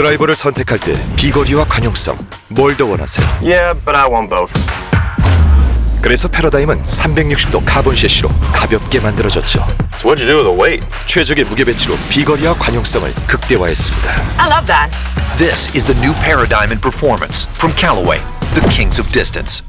드라이버를 선택할 때 비거리와 관용성 뭘 더 원하세요? Yeah, but I want both. 그래서 패러다임은 360도 카본 셰시로 가볍게 만들어졌죠. So what'd you do with the weight? 최적의 무게 배치로 비거리와 관용성을 극대화했습니다. I love that. This is the new paradigm in performance from Callaway, the kings of distance.